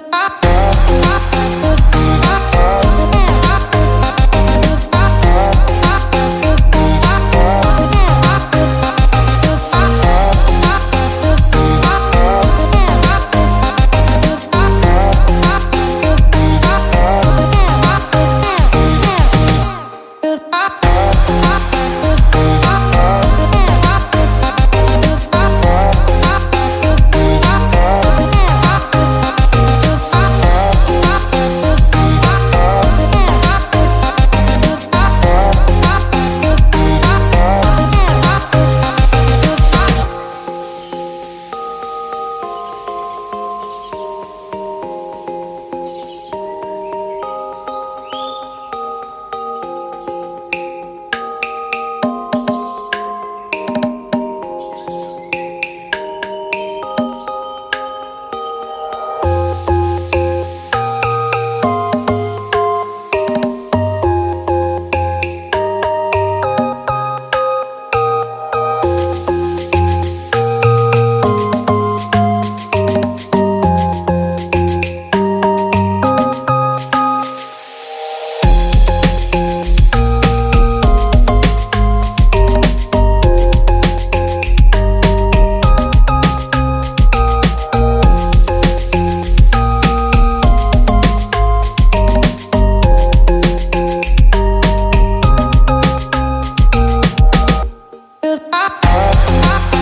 I. I